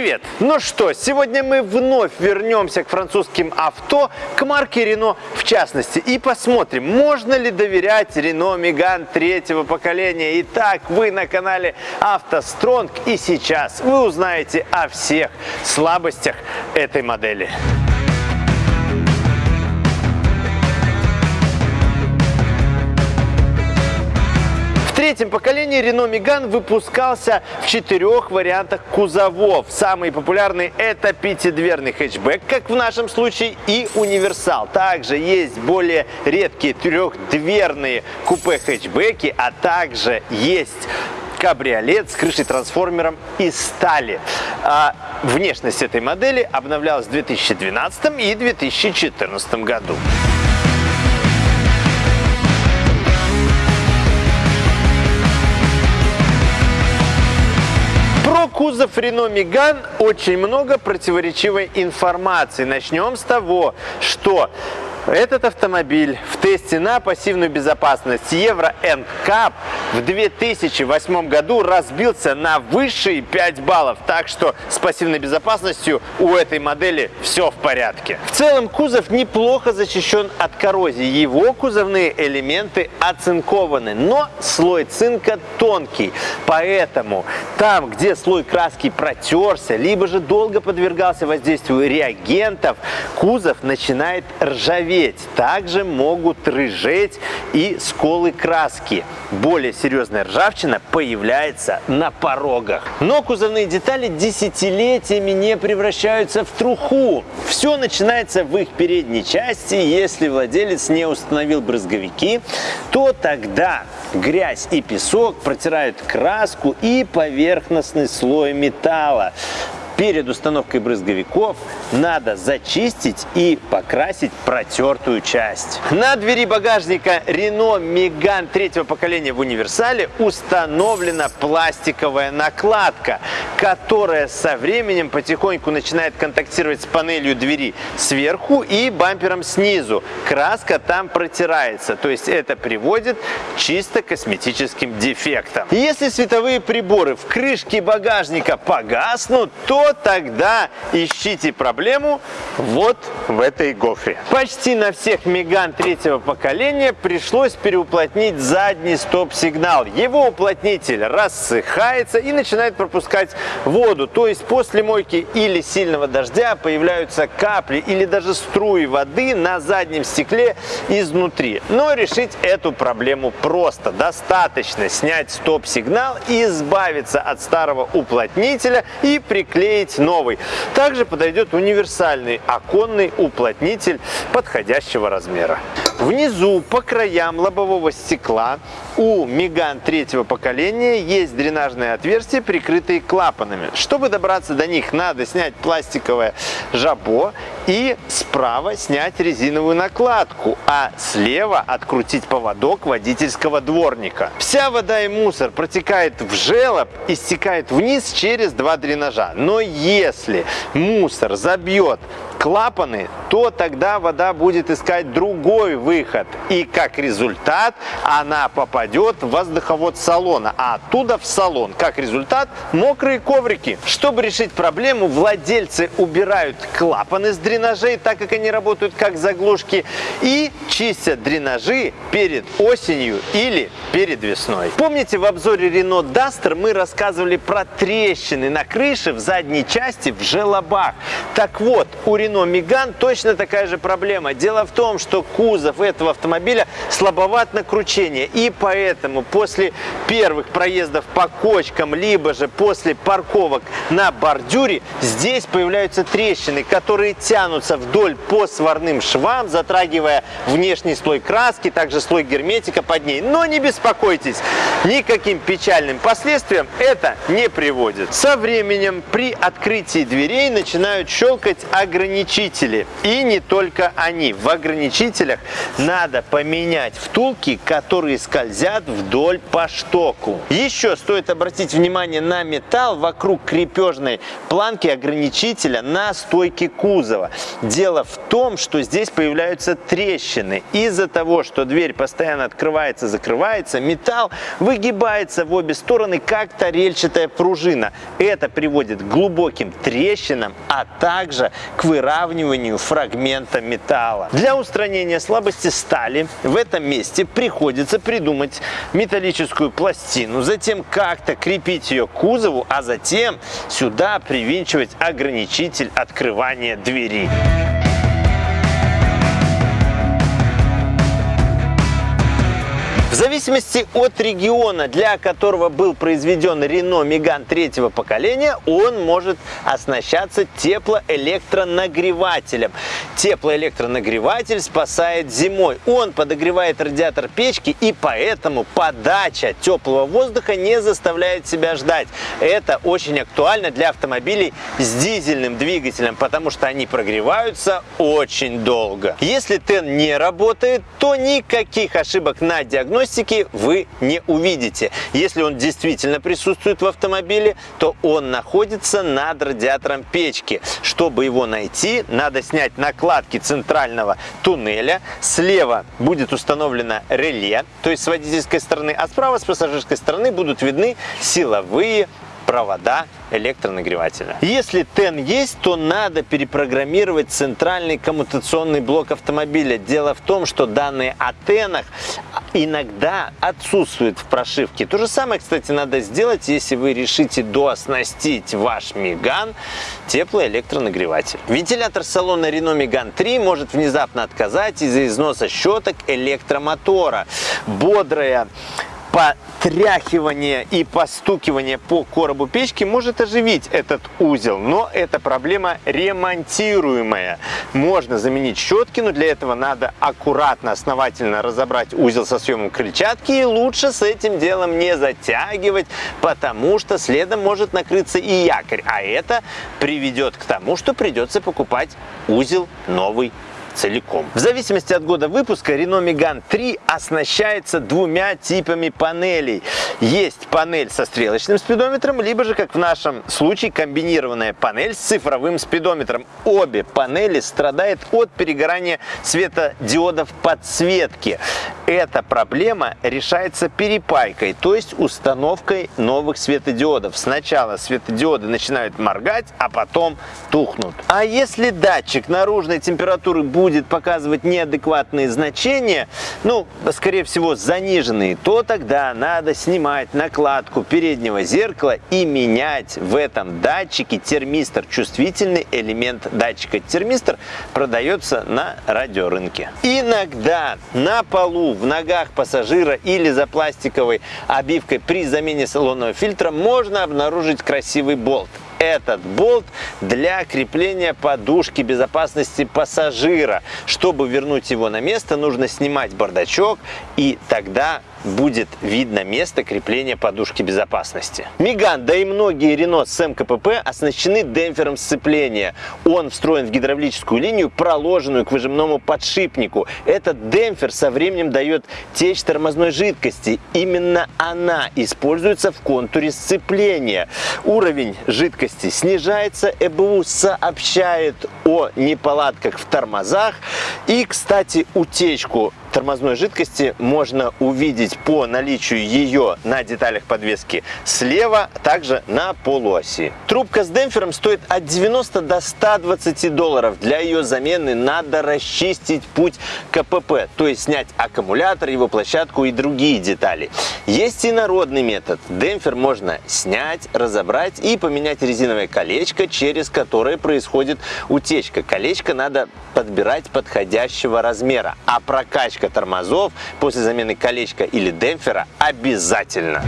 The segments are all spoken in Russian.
Привет! Ну что, сегодня мы вновь вернемся к французским авто, к марке Renault в частности, и посмотрим, можно ли доверять Renault Megane третьего поколения. Итак, вы на канале автостронг и сейчас вы узнаете о всех слабостях этой модели. Третьем поколении Renault Megane выпускался в четырех вариантах кузовов. Самый популярный это пятидверный хэтчбэк, как в нашем случае, и универсал. Также есть более редкие трехдверные купе-хэтчбеки, а также есть кабриолет с крышей-трансформером из стали. А внешность этой модели обновлялась в 2012 и 2014 году. Кузов Renault Megane очень много противоречивой информации. Начнем с того, что этот автомобиль в тесте на пассивную безопасность Евро NCAP в 2008 году разбился на высшие 5 баллов, так что с пассивной безопасностью у этой модели все в порядке. В целом кузов неплохо защищен от коррозии, его кузовные элементы оцинкованы, но слой цинка тонкий, поэтому там, где слой краски протерся, либо же долго подвергался воздействию реагентов, кузов начинает ржаветь ржаветь. Также могут рыжеть и сколы краски. Более серьезная ржавчина появляется на порогах. Но кузовные детали десятилетиями не превращаются в труху. Все начинается в их передней части. Если владелец не установил брызговики, то тогда грязь и песок протирают краску и поверхностный слой металла перед установкой брызговиков надо зачистить и покрасить протертую часть. На двери багажника Renault Megane третьего поколения в универсале установлена пластиковая накладка, которая со временем потихоньку начинает контактировать с панелью двери сверху и бампером снизу. Краска там протирается, то есть это приводит чисто косметическим дефектам. Если световые приборы в крышке багажника погаснут, то тогда ищите проблему вот в этой гофре. Почти на всех Меган третьего поколения пришлось переуплотнить задний стоп-сигнал. Его уплотнитель рассыхается и начинает пропускать воду. То есть после мойки или сильного дождя появляются капли или даже струи воды на заднем стекле изнутри. Но решить эту проблему просто. Достаточно снять стоп-сигнал избавиться от старого уплотнителя и приклеить клеить новый. Также подойдет универсальный оконный уплотнитель подходящего размера. Внизу по краям лобового стекла у Меган третьего поколения есть дренажные отверстия, прикрытые клапанами. Чтобы добраться до них, надо снять пластиковое жабо и справа снять резиновую накладку, а слева открутить поводок водительского дворника. Вся вода и мусор протекает в желоб и стекает вниз через два дренажа. Но если мусор забьет клапаны, то тогда вода будет искать другой выход. И как результат она попадет в воздуховод салона, а оттуда в салон. Как результат мокрые коврики. Чтобы решить проблему, владельцы убирают клапаны с дренажей, так как они работают как заглушки, и чистят дренажи перед осенью или перед весной. Помните в обзоре Renault Duster мы рассказывали про трещины на крыше в задней части в желобах. Так вот, у Renault Megane точно такая же проблема. Дело в том, что кузов этого автомобиля слабоват на кручение. И поэтому после первых проездов по кочкам, либо же после парковок на бордюре, здесь появляются трещины, которые тянутся вдоль по сварным швам, затрагивая внешний слой краски, также слой герметика под ней. Но не беспокойтесь, никаким печальным последствиям это не приводит. Со временем при открытии дверей начинают щелкать ограничители. И не только они. В ограничителях надо поменять втулки, которые скользят вдоль по штоку. Еще стоит обратить внимание на металл вокруг крепежной планки ограничителя на стойке кузова. Дело в том, что здесь появляются трещины. Из-за того, что дверь постоянно открывается, закрывается, металл выгибается в обе стороны, как тарельчатая пружина. Это приводит к глубоким трещинам, а также к выравниванию фрагмента металла. Для устранения слабости стали в этом месте приходится придумать металлическую пластину, затем как-то крепить ее к кузову, а затем сюда привинчивать ограничитель открывания двери. Зависимости от региона, для которого был произведен Renault Megane третьего поколения, он может оснащаться теплоэлектронагревателем. Теплоэлектронагреватель спасает зимой. Он подогревает радиатор печки и поэтому подача теплого воздуха не заставляет себя ждать. Это очень актуально для автомобилей с дизельным двигателем, потому что они прогреваются очень долго. Если ТЭН не работает, то никаких ошибок на диагностике диагностики вы не увидите. Если он действительно присутствует в автомобиле, то он находится над радиатором печки. Чтобы его найти, надо снять накладки центрального туннеля. Слева будет установлено реле, то есть с водительской стороны, а справа с пассажирской стороны будут видны силовые провода электронагревателя. Если ТЭН есть, то надо перепрограммировать центральный коммутационный блок автомобиля. Дело в том, что данные о ТЭНах иногда отсутствуют в прошивке. То же самое, кстати, надо сделать, если вы решите дооснастить ваш Меган теплоэлектронагреватель. Вентилятор салона Renault Megane 3 может внезапно отказать из-за износа щеток электромотора. Бодрая потряхивание и постукивание по коробу печки может оживить этот узел, но эта проблема ремонтируемая. Можно заменить щетки, но для этого надо аккуратно, основательно разобрать узел со съемом крыльчатки и лучше с этим делом не затягивать, потому что следом может накрыться и якорь, а это приведет к тому, что придется покупать узел новый целиком. В зависимости от года выпуска Renault Megane 3 оснащается двумя типами панелей. Есть панель со стрелочным спидометром, либо же, как в нашем случае, комбинированная панель с цифровым спидометром. Обе панели страдают от перегорания светодиодов подсветки. Эта проблема решается перепайкой, то есть установкой новых светодиодов. Сначала светодиоды начинают моргать, а потом тухнут. А если датчик наружной температуры будет будет показывать неадекватные значения, ну, скорее всего, заниженные, то тогда надо снимать накладку переднего зеркала и менять в этом датчике термистор. Чувствительный элемент датчика термистор продается на радиорынке. Иногда на полу, в ногах пассажира или за пластиковой обивкой при замене салонного фильтра можно обнаружить красивый болт этот болт для крепления подушки безопасности пассажира. Чтобы вернуть его на место, нужно снимать бардачок и тогда будет видно место крепления подушки безопасности. Меган, да и многие Рено с МКПП оснащены демпфером сцепления. Он встроен в гидравлическую линию, проложенную к выжимному подшипнику. Этот демпфер со временем дает течь тормозной жидкости. Именно она используется в контуре сцепления. Уровень жидкости снижается, ЭБУ сообщает о неполадках в тормозах. И, кстати, утечку тормозной жидкости можно увидеть по наличию ее на деталях подвески слева, также на полуоси. Трубка с демпфером стоит от 90 до 120 долларов. Для ее замены надо расчистить путь КПП, то есть снять аккумулятор, его площадку и другие детали. Есть и народный метод. Демпфер можно снять, разобрать и поменять резиновое колечко, через которое происходит утечка. Колечко надо подбирать подходящего размера, а прокачка колечко тормозов после замены колечка или демпфера обязательно.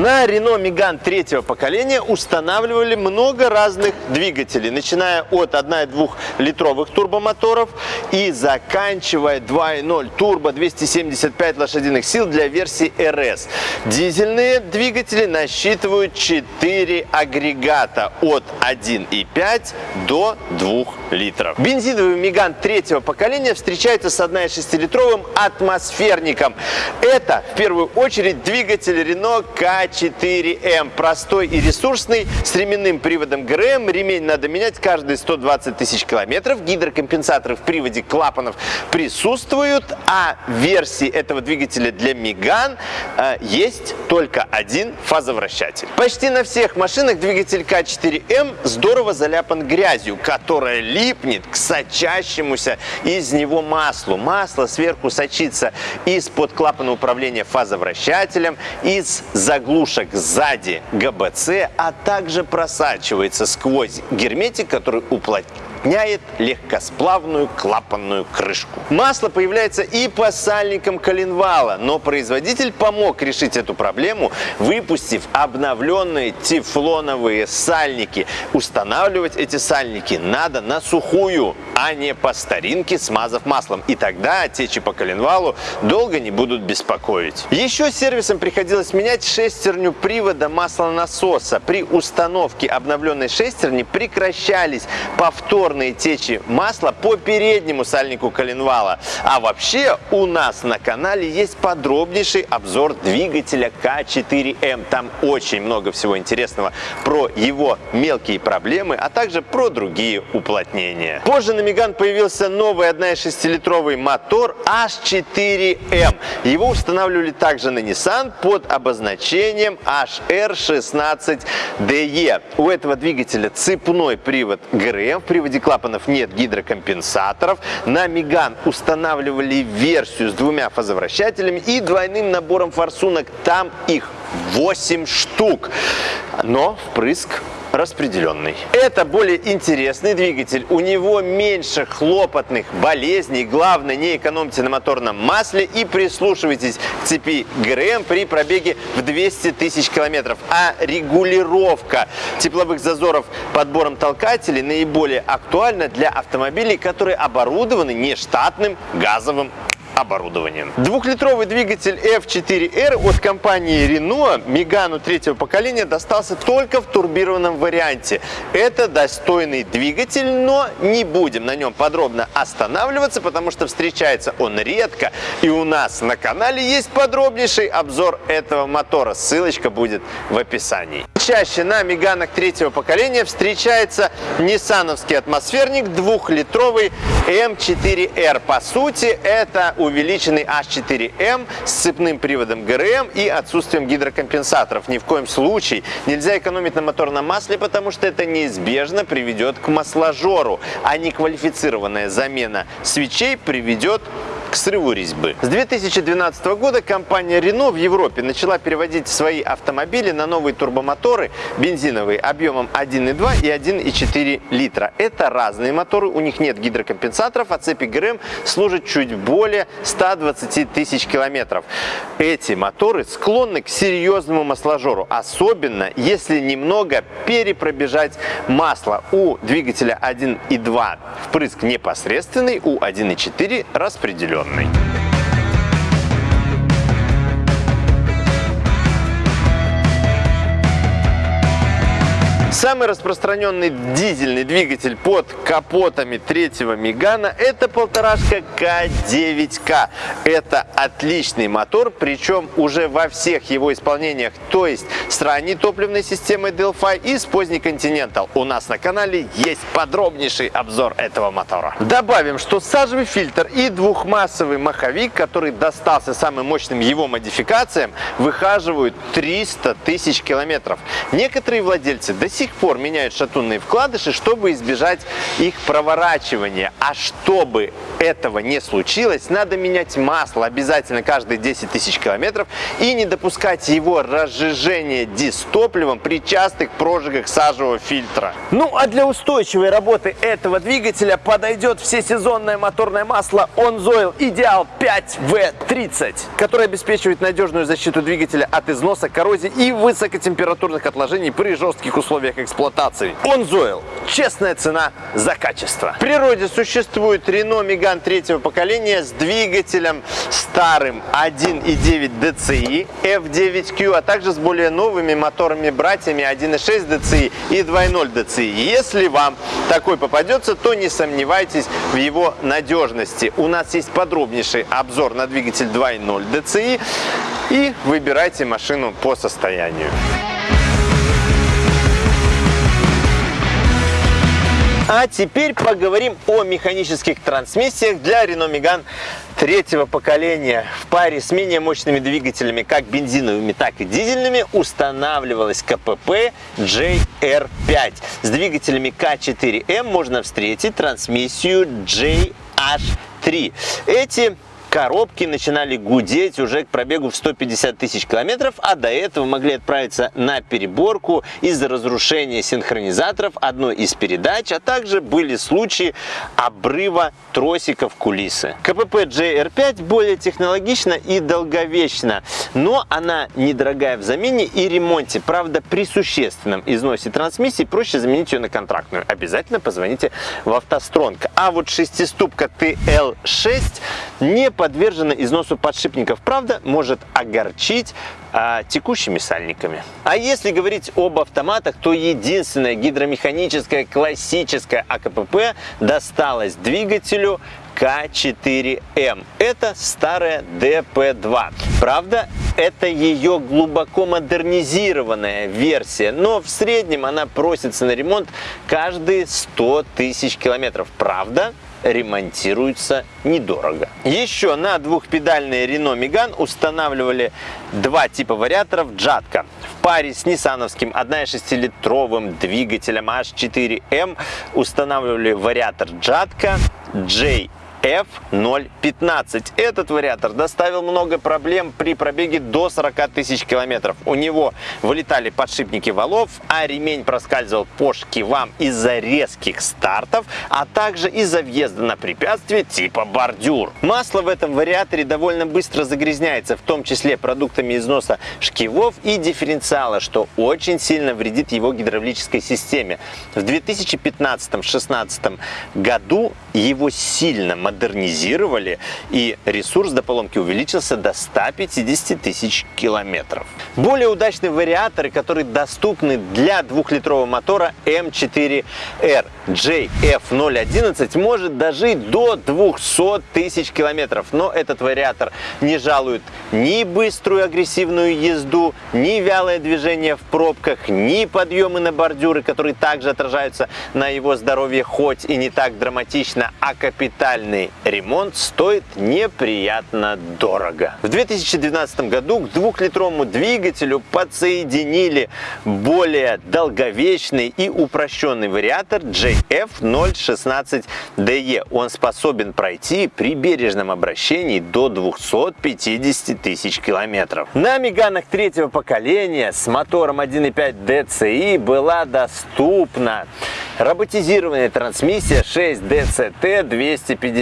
На Renault Megane третьего поколения устанавливали много разных двигателей, начиная от 1,2 литровых турбомоторов и заканчивая 2.0 турбо 275 лошадиных сил для версии RS. Дизельные двигатели насчитывают 4 агрегата от 1,5 до 2 литров. Бензиновый Megane третьего поколения встречается с 1,6-литровым атмосферником. Это в первую очередь двигатель Renault K К4М. Простой и ресурсный, с ременным приводом ГРМ. Ремень надо менять каждые 120 тысяч километров. Гидрокомпенсаторы в приводе клапанов присутствуют, а версии этого двигателя для Меган э, есть только один фазовращатель. Почти на всех машинах двигатель К4М здорово заляпан грязью, которая липнет к сочащемуся из него маслу. Масло сверху сочится из-под клапана управления фазовращателем, из заглушек сзади ГБЦ, а также просачивается сквозь герметик, который уплотняет уплотняет легкосплавную клапанную крышку. Масло появляется и по сальникам коленвала, но производитель помог решить эту проблему, выпустив обновленные тефлоновые сальники. Устанавливать эти сальники надо на сухую, а не по старинке, смазав маслом. И тогда течи по коленвалу долго не будут беспокоить. Еще сервисом приходилось менять шестерню привода маслонасоса. При установке обновленной шестерни прекращались повторно черные течи масла по переднему сальнику коленвала. А вообще у нас на канале есть подробнейший обзор двигателя К4М. Там очень много всего интересного про его мелкие проблемы, а также про другие уплотнения. Позже на Меган появился новый 1,6-литровый мотор H4M. Его устанавливали также на Nissan под обозначением HR16DE. У этого двигателя цепной привод ГРМ. В приводе клапанов нет гидрокомпенсаторов. На Меган устанавливали версию с двумя фазовращателями и двойным набором форсунок. Там их 8 штук. Но впрыск распределенный. Это более интересный двигатель, у него меньше хлопотных болезней, главное не экономьте на моторном масле и прислушивайтесь к цепи ГРМ при пробеге в 200 тысяч километров. А регулировка тепловых зазоров подбором толкателей наиболее актуальна для автомобилей, которые оборудованы нештатным газовым оборудованием. Двухлитровый двигатель F4R от компании Renault Megane третьего поколения достался только в турбированном варианте. Это достойный двигатель, но не будем на нем подробно останавливаться, потому что встречается он редко. И у нас на канале есть подробнейший обзор этого мотора. Ссылочка будет в описании. Чаще на Меганах третьего поколения встречается ниссановский атмосферник двухлитровый M4R. По сути, это увеличенный H4M с цепным приводом ГРМ и отсутствием гидрокомпенсаторов. Ни в коем случае нельзя экономить на моторном масле, потому что это неизбежно приведет к масложору, а неквалифицированная замена свечей приведет к срыву резьбы. С 2012 года компания Renault в Европе начала переводить свои автомобили на новые турбомоторы бензиновые объемом 1,2 и 1,4 литра. Это разные моторы, у них нет гидрокомпенсаторов, а цепи ГРМ служат чуть более 120 тысяч километров. Эти моторы склонны к серьезному масложору, особенно если немного перепробежать масло. У двигателя 1,2 впрыск непосредственный, у 1,4 распределен Journey. Самый распространенный дизельный двигатель под капотами третьего Мегана это полторашка К9К. Это отличный мотор, причем уже во всех его исполнениях, то есть с ранней топливной системой Delphi и с поздней Continental. У нас на канале есть подробнейший обзор этого мотора. Добавим, что сажевый фильтр и двухмассовый маховик, который достался самым мощным его модификациям, выхаживают 300 тысяч километров. Некоторые владельцы до сих сих пор меняют шатунные вкладыши, чтобы избежать их проворачивания. А чтобы этого не случилось, надо менять масло обязательно каждые 10 тысяч километров и не допускать его разжижения дистопливом при частых прожигах сажевого фильтра. Ну а для устойчивой работы этого двигателя подойдет всесезонное моторное масло OnZoil Ideal 5V30, которое обеспечивает надежную защиту двигателя от износа, коррозии и высокотемпературных отложений при жестких условиях эксплуатации. OnZoil – честная цена за качество. В природе существует Renault Megane третьего поколения с двигателем старым 1.9 DCI F9Q, а также с более новыми моторами-братьями 1.6 DCI и 2.0 DCI. Если вам такой попадется, то не сомневайтесь в его надежности. У нас есть подробнейший обзор на двигатель 2.0 DCI и выбирайте машину по состоянию. А теперь поговорим о механических трансмиссиях для Renault Megane третьего поколения. В паре с менее мощными двигателями, как бензиновыми, так и дизельными, устанавливалась КПП JR5. С двигателями К4М можно встретить трансмиссию JH3. Эти коробки начинали гудеть уже к пробегу в 150 тысяч километров, а до этого могли отправиться на переборку из-за разрушения синхронизаторов одной из передач, а также были случаи обрыва тросиков кулисы. КПП JR5 более технологична и долговечна, но она недорогая в замене и ремонте. Правда, при существенном износе трансмиссии проще заменить ее на контрактную. Обязательно позвоните в автостронг. А вот шестиступка TL6 не подвержена износу подшипников. Правда, может огорчить а, текущими сальниками. А если говорить об автоматах, то единственная гидромеханическая классическая АКПП досталась двигателю К4М. Это старая ДП-2. Правда, это ее глубоко модернизированная версия, но в среднем она просится на ремонт каждые 100 тысяч километров. Правда, ремонтируется недорого. Еще на двухпедальный Renault Megane устанавливали два типа вариаторов Джатка. В паре с ниссановским 1,6-литровым двигателем H4M устанавливали вариатор Джатка J F015. Этот вариатор доставил много проблем при пробеге до 40 тысяч километров. У него вылетали подшипники валов, а ремень проскальзывал по шкивам из-за резких стартов, а также из-за въезда на препятствие типа бордюр. Масло в этом вариаторе довольно быстро загрязняется, в том числе продуктами износа шкивов и дифференциала, что очень сильно вредит его гидравлической системе. В 2015-16 году его сильно модернизировали, и ресурс до поломки увеличился до 150 тысяч километров. Более удачные вариаторы, которые доступны для двухлитрового мотора М4R JF011 может дожить до 200 тысяч километров, но этот вариатор не жалует ни быструю агрессивную езду, ни вялое движение в пробках, ни подъемы на бордюры, которые также отражаются на его здоровье, хоть и не так драматично, а капитальный ремонт стоит неприятно дорого. В 2012 году к двухлитровому двигателю подсоединили более долговечный и упрощенный вариатор JF016DE. Он способен пройти при бережном обращении до 250 тысяч километров. На Меганах третьего поколения с мотором 1.5 DCI была доступна Роботизированная трансмиссия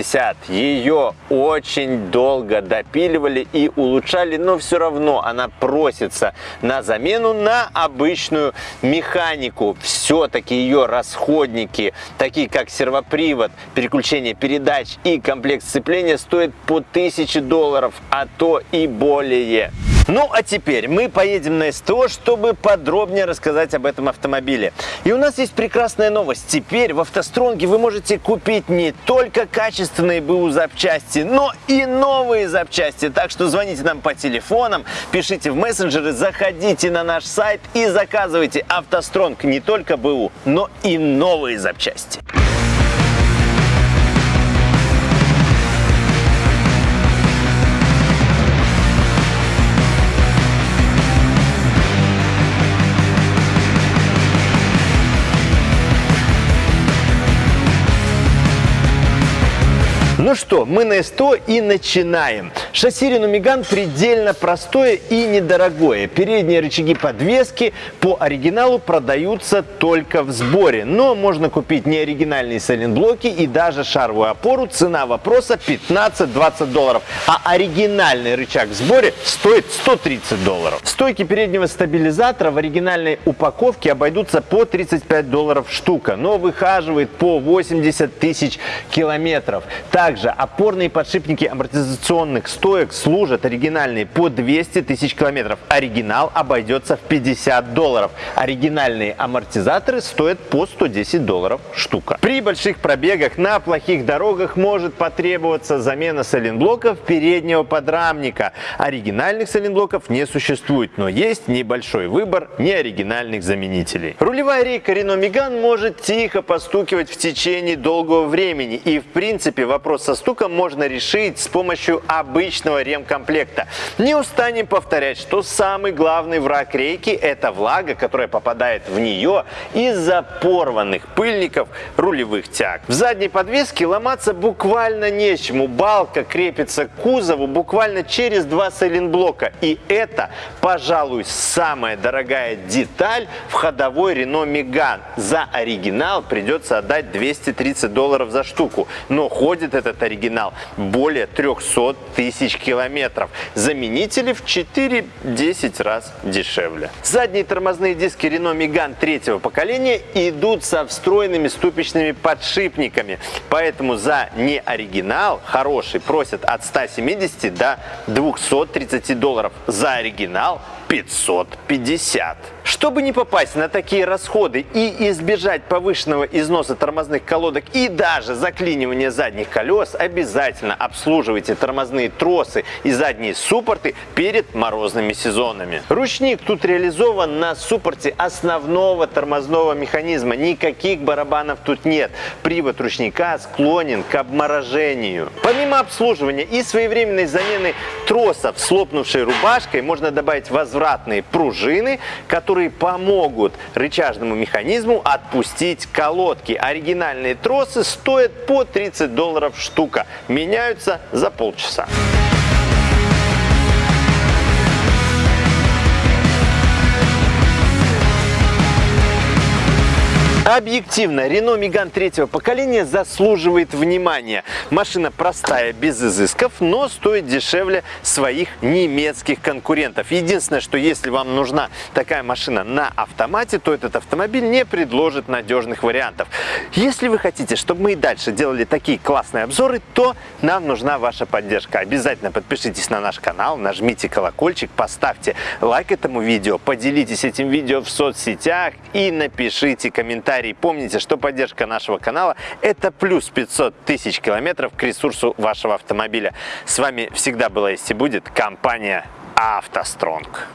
6DCT-250. Ее очень долго допиливали и улучшали, но все равно она просится на замену на обычную механику. Все-таки ее расходники, такие как сервопривод, переключение передач и комплект сцепления, стоят по 1000 долларов, а то и более. Ну а теперь мы поедем на СТО, чтобы подробнее рассказать об этом автомобиле. И у нас есть прекрасная новость. Теперь в автостронге вы можете купить не только качественные БУ запчасти, но и новые запчасти. Так что звоните нам по телефонам, пишите в мессенджеры, заходите на наш сайт и заказывайте автостронг не только БУ, но и новые запчасти. Ну что, мы на СТО и начинаем. Шасси Renault Megane предельно простое и недорогое. Передние рычаги подвески по оригиналу продаются только в сборе. Но можно купить неоригинальные сайлентблоки и даже шаровую опору. Цена вопроса 15-20 долларов. А оригинальный рычаг в сборе стоит 130 долларов. Стойки переднего стабилизатора в оригинальной упаковке обойдутся по 35 долларов штука. Но выхаживает по 80 тысяч километров. Так Также опорные подшипники амортизационных стоек служат оригинальные по 200 тысяч километров. Оригинал обойдется в 50 долларов. Оригинальные амортизаторы стоят по 110 долларов штука. При больших пробегах на плохих дорогах может потребоваться замена сайлентблоков переднего подрамника. Оригинальных сайлентблоков не существует, но есть небольшой выбор неоригинальных заменителей. Рулевая рейка Renault Megane может тихо постукивать в течение долгого времени. И в принципе вопрос со стуком можно решить с помощью обычного ремкомплекта. Не устанем повторять, что самый главный враг рейки это влага, которая попадает в нее из-за порванных пыльников рулевых тяг. В задней подвеске ломаться буквально нечему. Балка крепится к кузову буквально через два сайлентблока. И это, пожалуй, самая дорогая деталь в ходовой Renault Megane. За оригинал придется отдать 230 долларов за штуку. Но ходит этот оригинал более 300 тысяч километров. Заменители в 4-10 раз дешевле. Задние тормозные диски Renault Megane третьего поколения идут со встроенными ступичными подшипниками. Поэтому за неоригинал хороший просят от 170 до 230 долларов. За оригинал 550. Чтобы не попасть на такие расходы и избежать повышенного износа тормозных колодок и даже заклинивания задних колес, обязательно обслуживайте тормозные тросы и задние суппорты перед морозными сезонами. Ручник тут реализован на суппорте основного тормозного механизма. Никаких барабанов тут нет. Привод ручника склонен к обморожению. Помимо обслуживания и своевременной замены тросов с лопнувшей рубашкой, можно добавить возвратные пружины, которые помогут рычажному механизму отпустить колодки. Оригинальные тросы стоят по 30 долларов штука. Меняются за полчаса. Объективно, Renault Megane третьего поколения заслуживает внимания. Машина простая, без изысков, но стоит дешевле своих немецких конкурентов. Единственное, что если вам нужна такая машина на автомате, то этот автомобиль не предложит надежных вариантов. Если вы хотите, чтобы мы и дальше делали такие классные обзоры, то нам нужна ваша поддержка. Обязательно подпишитесь на наш канал, нажмите колокольчик, поставьте лайк этому видео, поделитесь этим видео в соцсетях и напишите комментарий комментарий. Помните, что поддержка нашего канала – это плюс 500 тысяч километров к ресурсу вашего автомобиля. С вами всегда была и будет компания «АвтоСтронг».